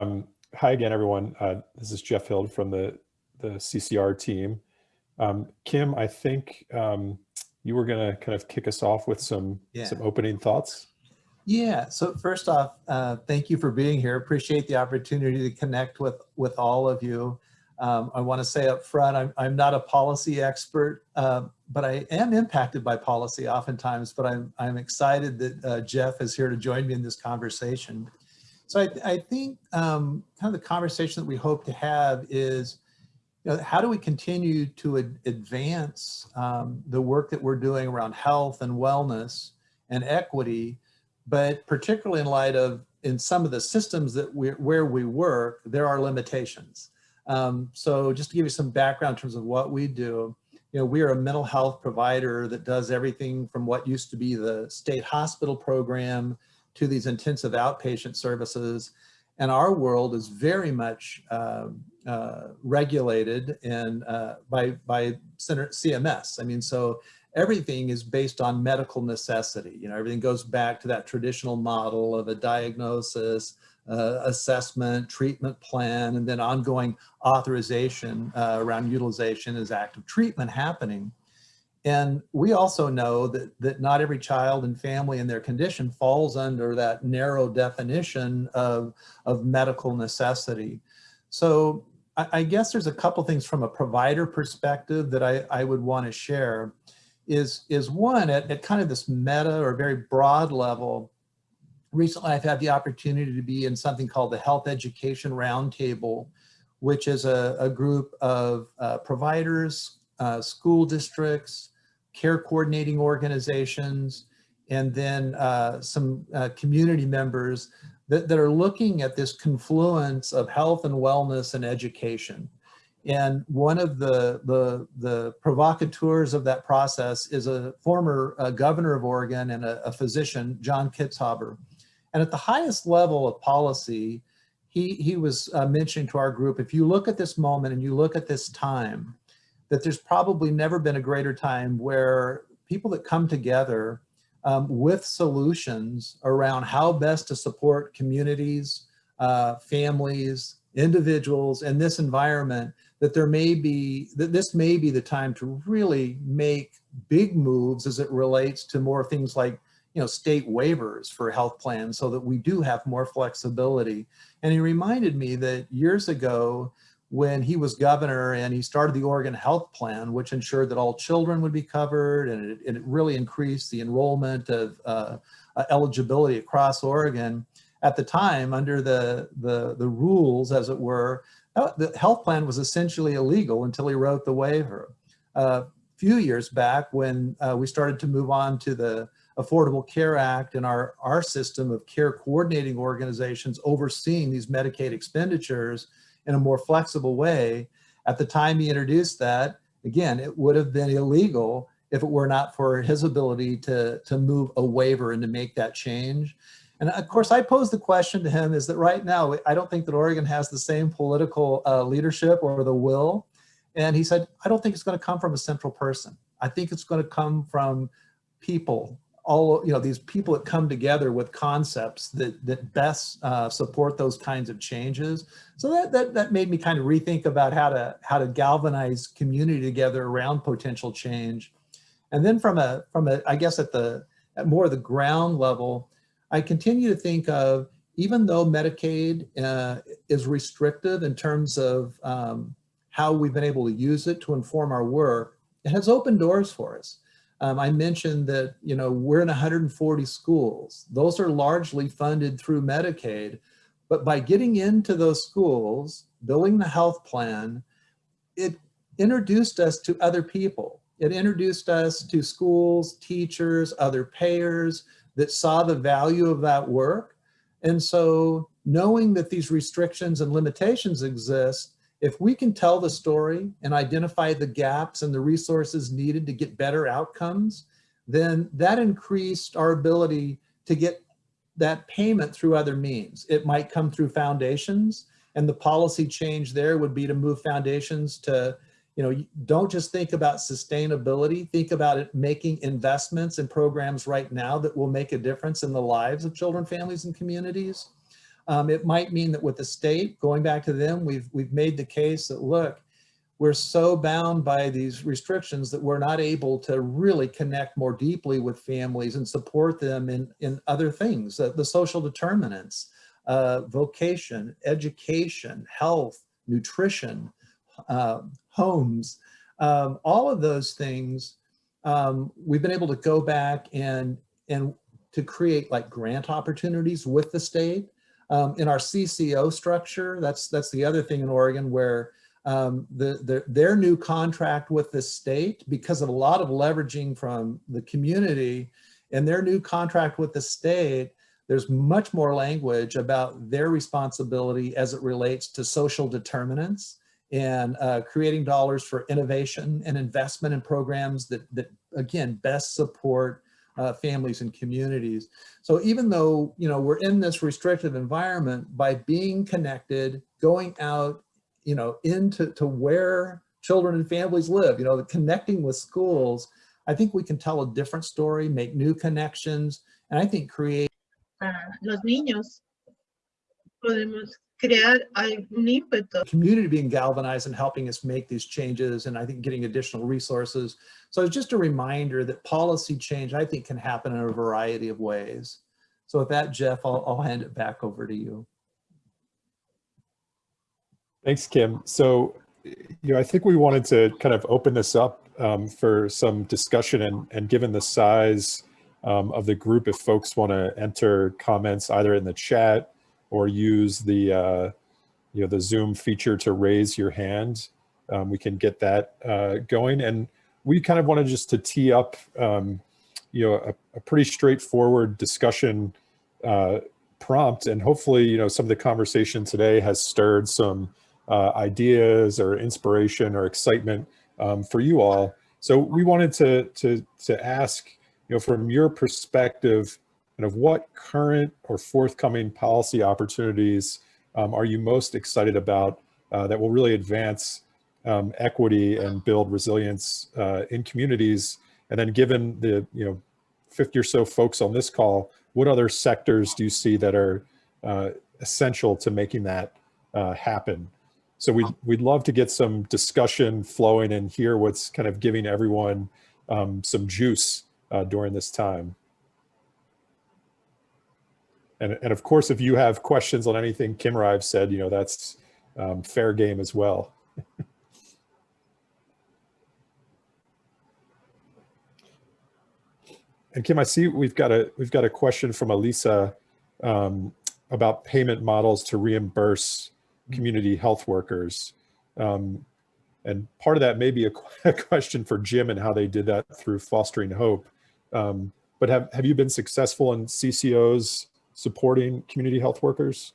Um, hi again, everyone. Uh, this is Jeff Hild from the, the CCR team. Um, Kim, I think um, you were going to kind of kick us off with some, Yeah. some opening thoughts. Yeah, so first off, uh, thank you for being here. Appreciate the opportunity to connect with, with all of you. Um, I want to say up front, I'm, I'm not a policy expert, uh, but I am impacted by policy oftentimes, but I'm, I'm excited that uh, Jeff is here to join me in this conversation. So I, I think um, kind of the conversation that we hope to have is, you know, how do we continue to ad advance um, the work that we're doing around health and wellness and equity, but particularly in light of in some of the systems that we where we work, there are limitations. Um, so just to give you some background in terms of what we do, you know, we are a mental health provider that does everything from what used to be the state hospital program to these intensive outpatient services. And our world is very much uh, uh, regulated and uh, by, by Center CMS. I mean, so everything is based on medical necessity. You know, everything goes back to that traditional model of a diagnosis, uh, assessment, treatment plan, and then ongoing authorization uh, around utilization as active treatment happening. And we also know that, that not every child and family and their condition falls under that narrow definition of, of medical necessity. So I, I guess there's a couple things from a provider perspective that I, I would want to share is, is one at, at kind of this meta or very broad level. Recently, I've had the opportunity to be in something called the Health Education Roundtable, which is a, a group of uh, providers, uh, school districts, care coordinating organizations, and then uh, some uh, community members that, that are looking at this confluence of health and wellness and education. And one of the, the, the provocateurs of that process is a former uh, governor of Oregon and a, a physician, John Kitzhaber. And at the highest level of policy, he, he was uh, mentioning to our group, if you look at this moment and you look at this time, that there's probably never been a greater time where people that come together um, with solutions around how best to support communities, uh, families, individuals in this environment, that there may be, that this may be the time to really make big moves as it relates to more things like you know, state waivers for health plans so that we do have more flexibility. And he reminded me that years ago, when he was governor and he started the Oregon Health Plan, which ensured that all children would be covered and it, and it really increased the enrollment of uh, uh, eligibility across Oregon. At the time, under the, the, the rules, as it were, uh, the health plan was essentially illegal until he wrote the waiver. A uh, few years back when uh, we started to move on to the Affordable Care Act and our, our system of care coordinating organizations overseeing these Medicaid expenditures, in a more flexible way. At the time he introduced that, again, it would have been illegal if it were not for his ability to, to move a waiver and to make that change. And of course, I posed the question to him is that right now, I don't think that Oregon has the same political uh, leadership or the will. And he said, I don't think it's going to come from a central person. I think it's going to come from people all you know these people that come together with concepts that that best uh, support those kinds of changes. So that, that that made me kind of rethink about how to how to galvanize community together around potential change. And then from a from a i guess at the at more of the ground level i continue to think of even though medicaid uh, is restrictive in terms of um, how we've been able to use it to inform our work it has opened doors for us um, I mentioned that, you know, we're in 140 schools. Those are largely funded through Medicaid. But by getting into those schools, building the health plan, it introduced us to other people. It introduced us to schools, teachers, other payers that saw the value of that work. And so knowing that these restrictions and limitations exist if we can tell the story and identify the gaps and the resources needed to get better outcomes, then that increased our ability to get that payment through other means. It might come through foundations and the policy change there would be to move foundations to, you know, don't just think about sustainability, think about it making investments in programs right now that will make a difference in the lives of children, families, and communities. Um, it might mean that with the state, going back to them, we've, we've made the case that, look, we're so bound by these restrictions that we're not able to really connect more deeply with families and support them in, in other things, uh, the social determinants, uh, vocation, education, health, nutrition, uh, homes, um, all of those things, um, we've been able to go back and, and to create like grant opportunities with the state. Um, in our CCO structure, that's, that's the other thing in Oregon where um, the, the, their new contract with the state, because of a lot of leveraging from the community and their new contract with the state, there's much more language about their responsibility as it relates to social determinants and uh, creating dollars for innovation and investment in programs that, that again, best support uh, families and communities. So even though, you know, we're in this restrictive environment, by being connected, going out, you know, into to where children and families live, you know, connecting with schools, I think we can tell a different story, make new connections, and I think create para los niños, podemos crear algún ímpetu. community being galvanized and helping us make these changes and I think getting additional resources. So it's just a reminder that policy change I think can happen in a variety of ways. So with that, Jeff, I'll, I'll hand it back over to you. Thanks, Kim. So, you know, I think we wanted to kind of open this up um, for some discussion and, and given the size um, of the group, if folks want to enter comments either in the chat or use the, uh, you know, the Zoom feature to raise your hand, um, we can get that uh, going. And we kind of wanted just to tee up, um, you know, a, a, pretty straightforward discussion uh, prompt. And hopefully, you know, some of the conversation today has stirred some uh, ideas or inspiration or excitement um, for you all. So we wanted to, to, to ask, you know, from your perspective, kind of what current or forthcoming policy opportunities um, are you most excited about uh, that will really advance um, equity and build resilience uh, in communities? And then given the, you know, 50 or so folks on this call, what other sectors do you see that are uh, essential to making that uh, happen? So we'd, we'd love to get some discussion flowing and hear what's kind of giving everyone um, some juice uh, during this time. And, and of course, if you have questions on anything Kim or I've said, you know, that's um, fair game as well. and Kim, I see we've got a we've got a question from Elisa um, about payment models to reimburse community health workers. Um, and part of that may be a, a, question for Jim and how they did that through Fostering Hope. Um, but have, have you been successful in CCOs supporting community health workers?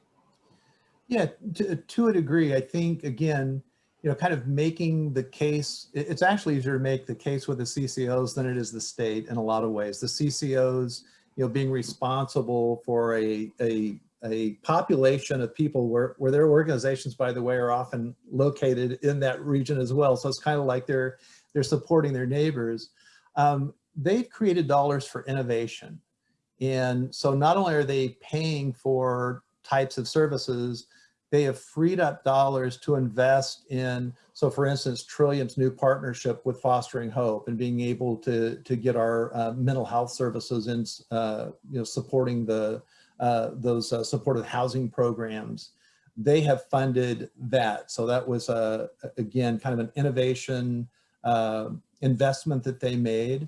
Yeah, to, to a degree, I think, again, you know, kind of making the case, it's actually easier to make the case with the CCOs than it is the state in a lot of ways. The CCOs, you know, being responsible for a, a a population of people where, where their organizations, by the way, are often located in that region as well. So it's kind of like they're, they're supporting their neighbors. Um, they've created dollars for innovation. And so not only are they paying for types of services, they have freed up dollars to invest in, so for instance, Trillium's new partnership with Fostering Hope and being able to, to get our uh, mental health services and, uh, you know, supporting the, uh, those uh, supported housing programs, they have funded that. So that was, uh, again, kind of an innovation uh, investment that they made.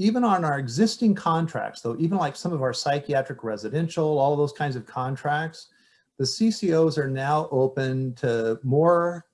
Even on our existing contracts, though, even like some of our psychiatric residential, all those kinds of contracts, the CCOs are now open to more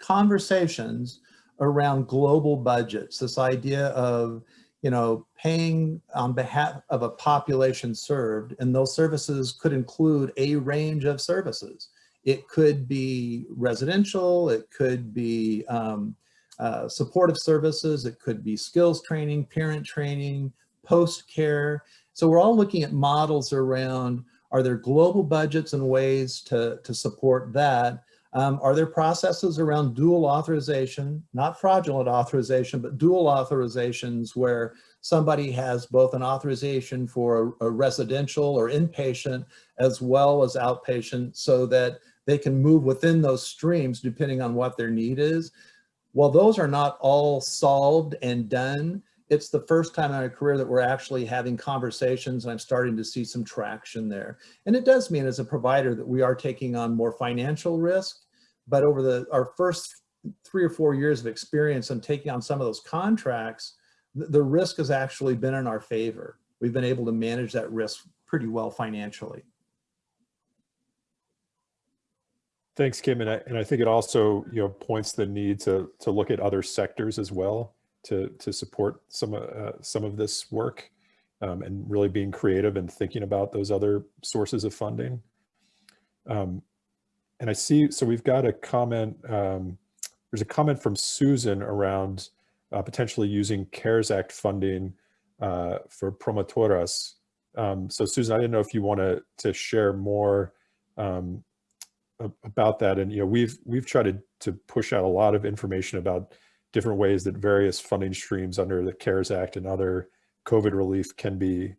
conversations around global budgets. This idea of you know, paying on behalf of a population served, and those services could include a range of services. It could be residential, it could be um, uh, supportive services, it could be skills training, parent training, post-care. So we're all looking at models around, are there global budgets and ways to, to support that? Um, are there processes around dual authorization, not fraudulent authorization, but dual authorizations where somebody has both an authorization for a, a residential or inpatient as well as outpatient so that they can move within those streams depending on what their need is. While those are not all solved and done, it's the first time in my career that we're actually having conversations and I'm starting to see some traction there. And it does mean as a provider that we are taking on more financial risk, but over the our first three or four years of experience and taking on some of those contracts, the, the risk has actually been in our favor. We've been able to manage that risk pretty well financially. Thanks, Kim. And I, and I think it also, you know, points the need to, to look at other sectors as well to, to support some, uh, some of this work um, and really being creative and thinking about those other sources of funding. Um, and I see, so we've got a comment, um, there's a comment from Susan around uh, potentially using CARES Act funding uh, for promotoras. Um, so Susan, I didn't know if you want to to share more um, about that. And, you know, we've, we've tried to, to push out a lot of information about different ways that various funding streams under the CARES Act and other COVID relief can be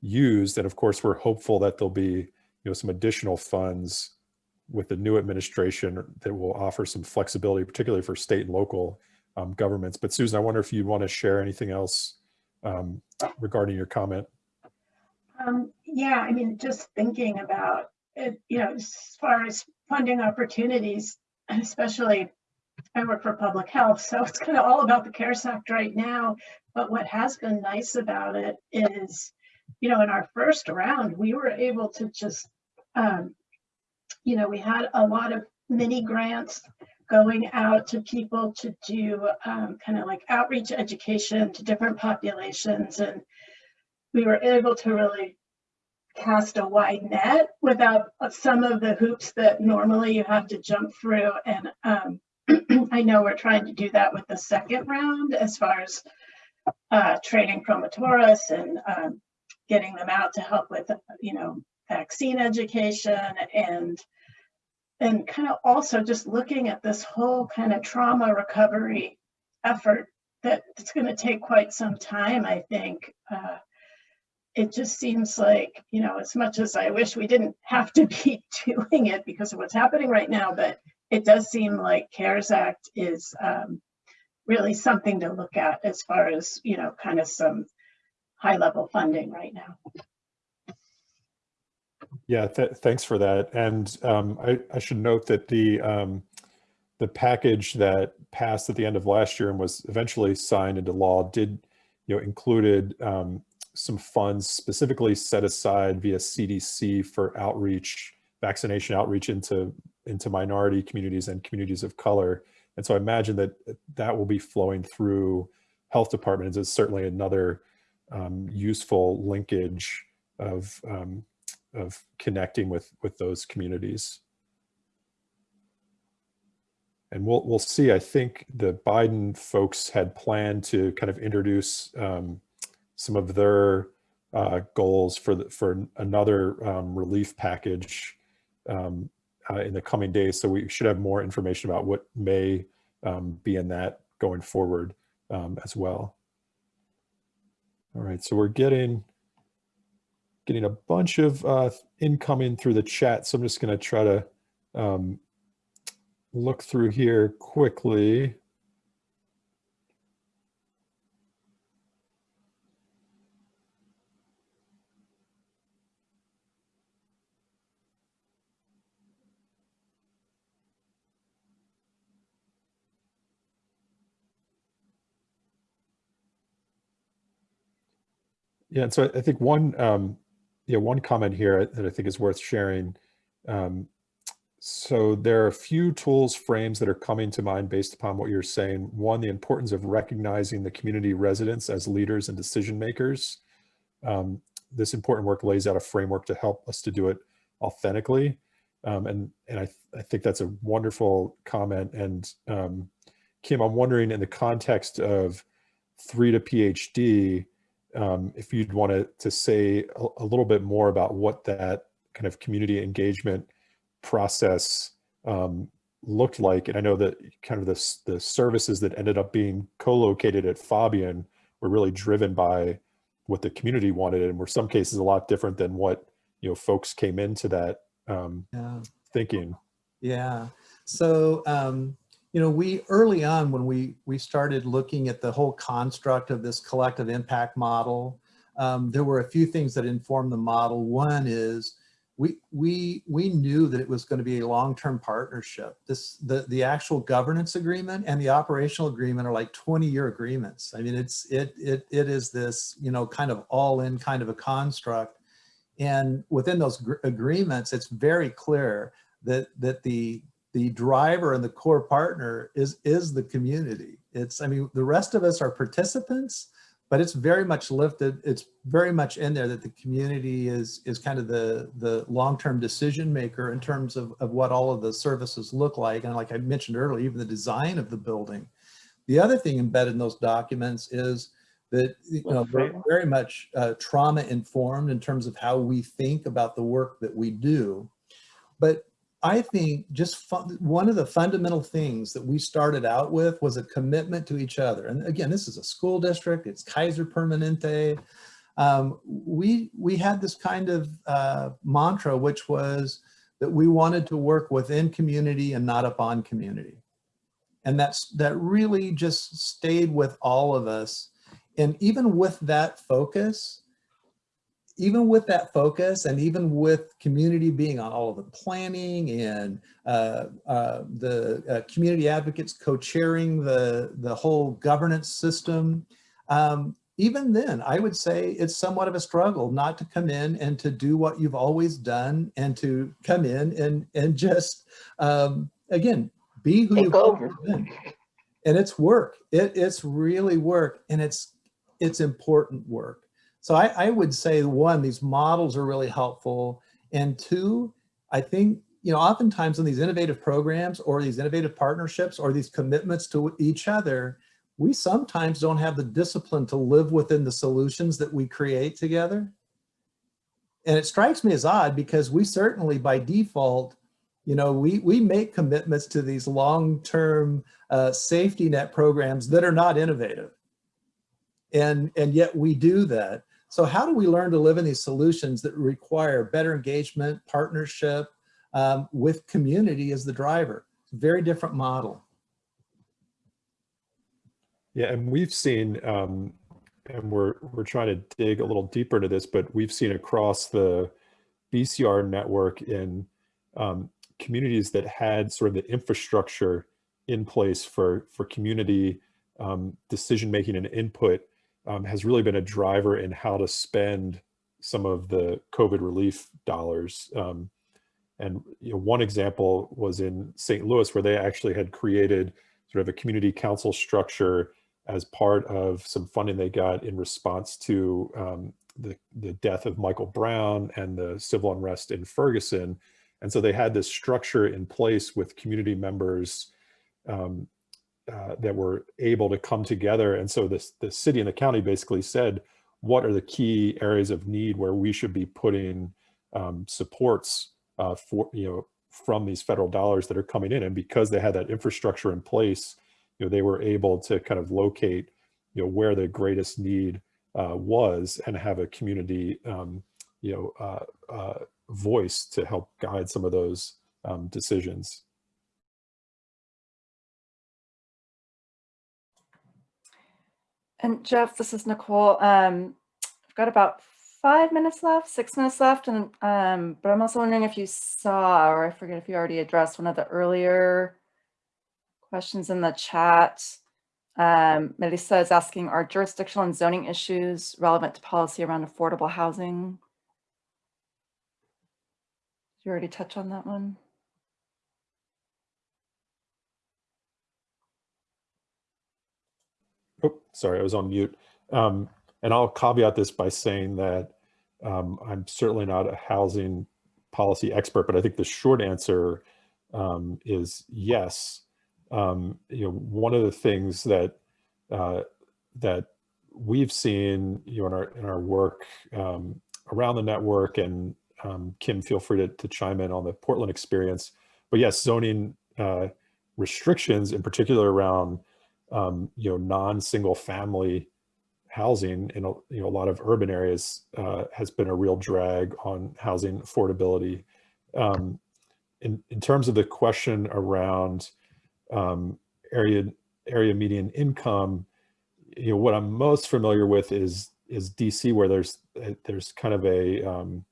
used. And of course, we're hopeful that there'll be, you know, some additional funds with the new administration that will offer some flexibility, particularly for state and local um, governments. But Susan, I wonder if you want to share anything else um, regarding your comment. Um, yeah, I mean, just thinking about it, you know, as far as funding opportunities, especially I work for public health, so it's kind of all about the CARES Act right now. But what has been nice about it is, you know, in our first round, we were able to just, um, you know, we had a lot of mini grants going out to people to do um, kind of like outreach education to different populations. And we were able to really cast a wide net without some of the hoops that normally you have to jump through. And um, I know we're trying to do that with the second round as far as uh, training promotoras and um, getting them out to help with, you know, vaccine education and and kind of also just looking at this whole kind of trauma recovery effort that it's going to take quite some time, I think. Uh, it just seems like, you know, as much as I wish we didn't have to be doing it because of what's happening right now, but it does seem like CARES Act is um, really something to look at as far as, you know, kind of some high level funding right now. Yeah, th thanks for that. And um, I, I, should note that the um, the package that passed at the end of last year and was eventually signed into law did, you know, included um, some funds specifically set aside via CDC for outreach, vaccination outreach into, into minority communities and communities of color. And so I imagine that that will be flowing through health departments is certainly another um, useful linkage of, um, of connecting with, with those communities. And we'll, we'll see, I think the Biden folks had planned to kind of introduce um, some of their uh, goals for the, for another um, relief package um, uh, in the coming days. So we should have more information about what may um, be in that going forward um, as well. All right, so we're getting getting a bunch of uh, incoming through the chat. So I'm just going to try to um, look through here quickly. Yeah, and so I think one, um, yeah, one comment here that I think is worth sharing. Um, so there are a few tools frames that are coming to mind based upon what you're saying. One, the importance of recognizing the community residents as leaders and decision makers. Um, this important work lays out a framework to help us to do it authentically. Um, and and I, th I think that's a wonderful comment. And um, Kim, I'm wondering in the context of three to PhD, um, if you'd want to, to say a, a, little bit more about what that kind of community engagement process um, looked like, and I know that kind of the, the services that ended up being co-located at Faubion were really driven by what the community wanted and were some cases a lot different than what, you know, folks came into that um, Yeah. thinking. Yeah. So, um, you know, we early on when we we started looking at the whole construct of this collective impact model, um, there were a few things that informed the model. One is we we we knew that it was going to be a long-term partnership. This the the actual governance agreement and the operational agreement are like 20-year agreements. I mean, it's it it it is this you know kind of all-in kind of a construct. And within those agreements, it's very clear that that the the driver and the core partner is is the community. It's I mean the rest of us are participants, but it's very much lifted. It's very much in there that the community is is kind of the the long-term decision maker in terms of of what all of the services look like. And like I mentioned earlier, even the design of the building. The other thing embedded in those documents is that you know very, very much uh, trauma informed in terms of how we think about the work that we do. But I think just one of the fundamental things that we started out with was a commitment to each other. And again, this is a school district, it's Kaiser Permanente. Um, we, we had this kind of uh, mantra, which was that we wanted to work within community and not upon community. And that's, that really just stayed with all of us. And even with that focus, even with that focus and even with community being on all of the planning and uh, uh, the uh, community advocates co-chairing the, the whole governance system, um, even then, I would say it's somewhat of a struggle not to come in and to do what you've always done and to come in and, and just, um, again, be who you've always been. And it's work. It, it's really work and it's, it's important work. So I, I would say one, these models are really helpful. And two, I think, you know, oftentimes in these innovative programs or these innovative partnerships or these commitments to each other, we sometimes don't have the discipline to live within the solutions that we create together. And it strikes me as odd because we certainly by default, you know, we, we make commitments to these long-term uh, safety net programs that are not innovative. And, and yet we do that. So how do we learn to live in these solutions that require better engagement, partnership um, with community as the driver? Very different model. Yeah, and we've seen, um, and we're we're trying to dig a little deeper into this, but we've seen across the BCR network in um, communities that had sort of the infrastructure in place for for community um, decision making and input um, has really been a driver in how to spend some of the COVID relief dollars. Um, and you know, one example was in St. Louis, where they actually had created sort of a community council structure as part of some funding they got in response to um, the, the death of Michael Brown and the civil unrest in Ferguson. And so they had this structure in place with community members um, uh, that were able to come together. And so this, the city and the county basically said, what are the key areas of need where we should be putting um, supports uh, for, you know, from these federal dollars that are coming in. And because they had that infrastructure in place, you know, they were able to kind of locate, you know, where the greatest need uh, was and have a community, um, you know, uh, uh, voice to help guide some of those um, decisions. And Jeff, this is Nicole. Um, I've got about five minutes left, six minutes left, and um, but I'm also wondering if you saw, or I forget if you already addressed one of the earlier questions in the chat. Um, Melissa is asking, are jurisdictional and zoning issues relevant to policy around affordable housing? Did you already touch on that one? Oh, sorry, I was on mute. Um, and I'll caveat this by saying that um, I'm certainly not a housing policy expert, but I think the short answer um, is yes. Um, you know, one of the things that uh, that we've seen, you know, in our in our work um, around the network, and um, Kim, feel free to, to chime in on the Portland experience. But yes, zoning uh, restrictions, in particular around um, you know non-single family housing in a, you know a lot of urban areas uh, has been a real drag on housing affordability. Um, in in terms of the question around um, area area median income, you know what I'm most familiar with is is DC where there's there's kind of a um,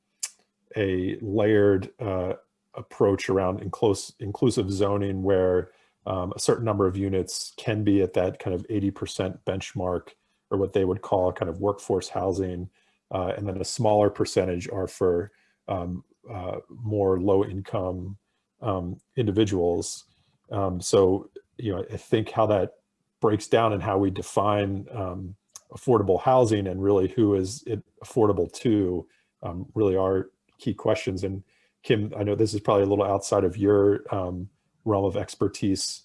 a layered uh, approach around inclus inclusive zoning where um, a certain number of units can be at that kind of 80% benchmark or what they would call kind of workforce housing. Uh, and then a smaller percentage are for um, uh, more low income um, individuals. Um, so, you know, I think how that breaks down and how we define um, affordable housing and really who is it affordable to um, really are key questions. And Kim, I know this is probably a little outside of your um, realm of expertise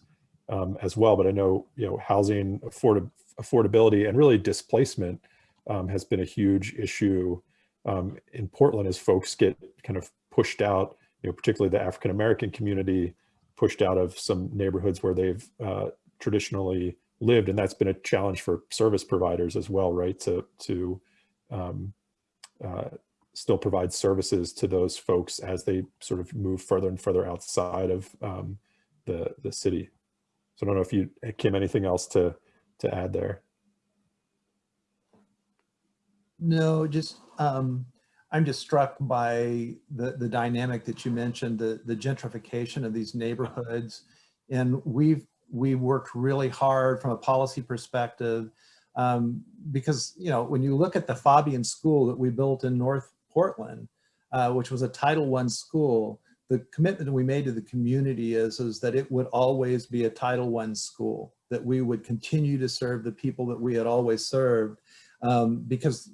um, as well, but I know, you know, housing afford affordability and really displacement um, has been a huge issue um, in Portland as folks get kind of pushed out, you know, particularly the African-American community pushed out of some neighborhoods where they've uh, traditionally lived. And that's been a challenge for service providers as well, right? To, to um, uh, still provide services to those folks as they sort of move further and further outside of um, the, the city. So I don't know if you, Kim, anything else to, to add there? No, just, um, I'm just struck by the, the dynamic that you mentioned, the, the gentrification of these neighborhoods. And we've, we worked really hard from a policy perspective um, because, you know, when you look at the Faubion School that we built in North Portland, uh, which was a Title I school, the commitment that we made to the community is, is that it would always be a Title I school, that we would continue to serve the people that we had always served. Um, because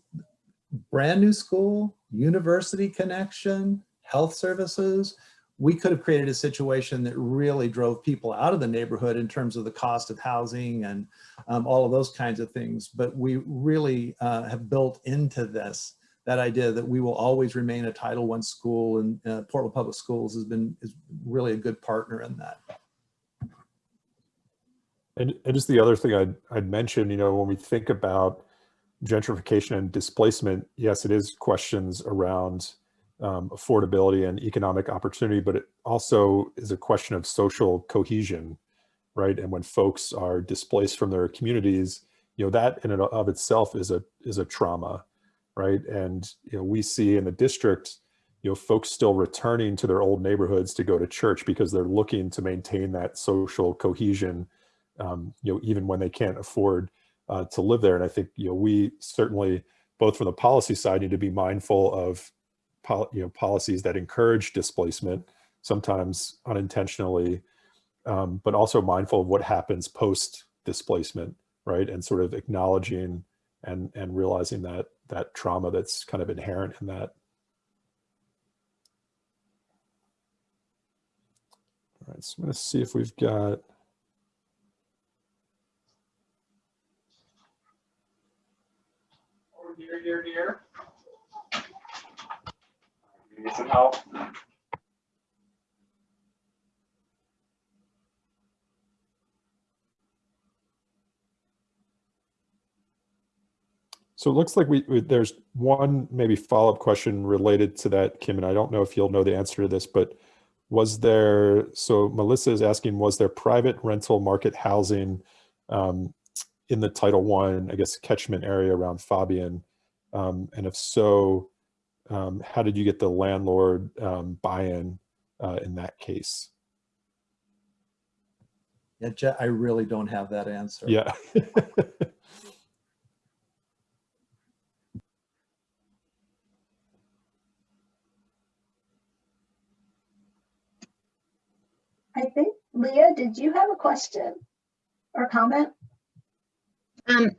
brand new school, university connection, health services, we could have created a situation that really drove people out of the neighborhood in terms of the cost of housing and um, all of those kinds of things. But we really uh, have built into this that idea that we will always remain a Title I school and uh, Portland Public Schools has been is really a good partner in that. And, and just the other thing I'd, I'd mention, you know, when we think about gentrification and displacement, yes, it is questions around um, affordability and economic opportunity, but it also is a question of social cohesion, right? And when folks are displaced from their communities, you know, that in and of itself is a, is a trauma right? And you know, we see in the district, you know, folks still returning to their old neighborhoods to go to church because they're looking to maintain that social cohesion, um, you know, even when they can't afford uh, to live there. And I think, you know, we certainly, both from the policy side, need to be mindful of, you know, policies that encourage displacement, sometimes unintentionally, um, but also mindful of what happens post displacement, right? And sort of acknowledging and, and realizing that that trauma that's kind of inherent in that. All right, so I'm going to see if we've got. Here, here, here. Need some help. So it looks like we, we there's one maybe follow-up question related to that, Kim, and I don't know if you'll know the answer to this, but was there, so Melissa is asking, was there private rental market housing um, in the Title One, I, guess, catchment area around Faubion? Um, and if so, um, how did you get the landlord um, buy-in uh, in that case? Yeah, I really don't have that answer. Yeah. I think, Leah, did you have a question or comment? Um,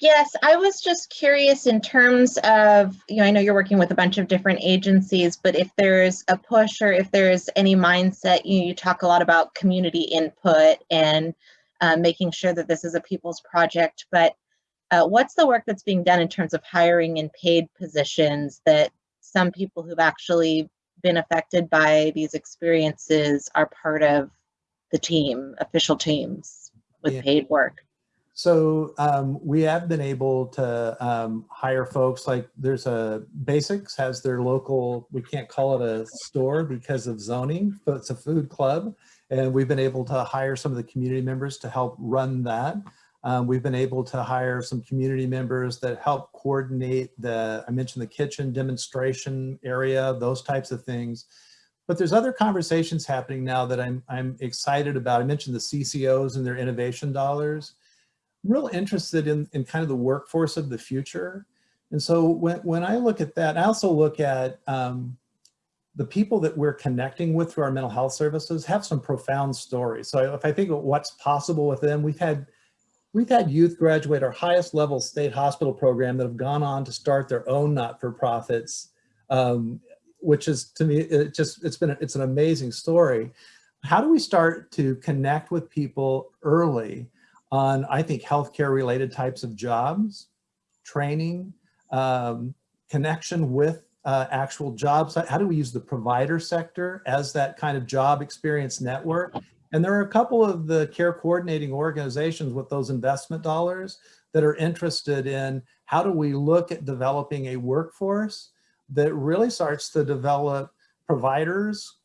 yes, I was just curious in terms of, you know, I know you're working with a bunch of different agencies, but if there's a push or if there's any mindset, you, you talk a lot about community input and uh, making sure that this is a people's project, but uh, what's the work that's being done in terms of hiring and paid positions that some people who've actually been affected by these experiences are part of the team, official teams with Yeah. paid work? So um, we have been able to um, hire folks like there's a Basics has their local, we can't call it a store because of zoning, but it's a food club. And we've been able to hire some of the community members to help run that. Um, we've been able to hire some community members that help coordinate the, I mentioned the kitchen demonstration area, those types of things. But there's other conversations happening now that I'm, I'm excited about. I mentioned the CCOs and their innovation dollars I'm real interested in, in kind of the workforce of the future. And so when, when I look at that, I also look at um, the people that we're connecting with through our mental health services have some profound stories. So if I think of what's possible with them, we've had we've had youth graduate our highest level state hospital program that have gone on to start their own not-for-profits, um, which is to me, it just it's been it's an amazing story. How do we start to connect with people early on, I think, healthcare related types of jobs, training, um, connection with uh, actual jobs. How do we use the provider sector as that kind of job experience network? And there are a couple of the care coordinating organizations with those investment dollars that are interested in how do we look at developing a workforce that really starts to develop providers,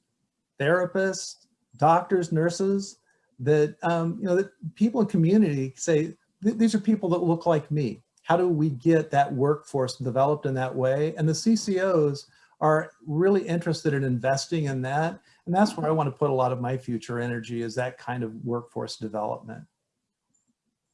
therapists, doctors, nurses, that um, you know that people in community say these are people that look like me. How do we get that workforce developed in that way? And the CCOs are really interested in investing in that, and that's where I want to put a lot of my future energy is that kind of workforce development.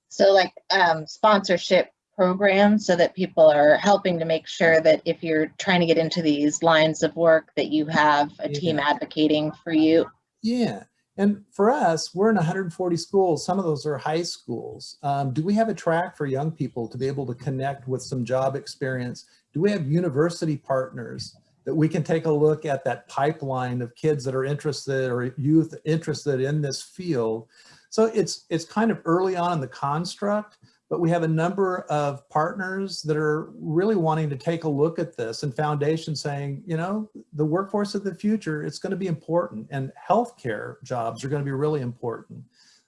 So like um, sponsorship programs so that people are helping to make sure that if you're trying to get into these lines of work that you have a team advocating for you. Yeah. And for us, we're in 140 schools. Some of those are high schools. Um, do we have a track for young people to be able to connect with some job experience? Do we have university partners that we can take a look at that pipeline of kids that are interested or youth interested in this field? So it's it's kind of early on in the construct, but we have a number of partners that are really wanting to take a look at this and foundation saying, you know, the workforce of the future, it's going to be important and healthcare jobs are going to be really important.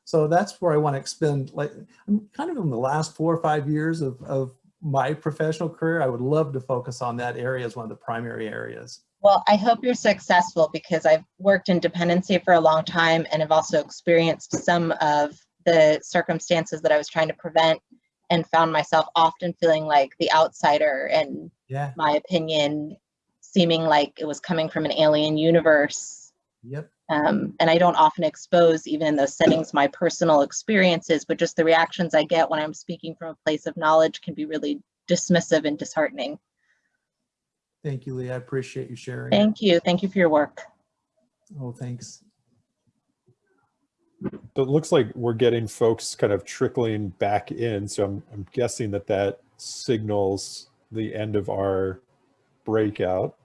So that's where I want to expend like, I'm kind of in the last four or five years of, of my professional career. I would love to focus on that area as one of the primary areas. Well, I hope you're successful because I've worked in dependency for a long time and have also experienced some of the circumstances that I was trying to prevent and found myself often feeling like the outsider and Yeah. my opinion seeming like it was coming from an alien universe. Yep. Um, and I don't often expose, even in those settings, my personal experiences, but just the reactions I get when I'm speaking from a place of knowledge can be really dismissive and disheartening. Thank you, Lee. I appreciate you sharing. Thank you. Thank you for your work. Oh, thanks. So it looks like we're getting folks kind of trickling back in. So I'm, I'm guessing that that signals the end of our breakout.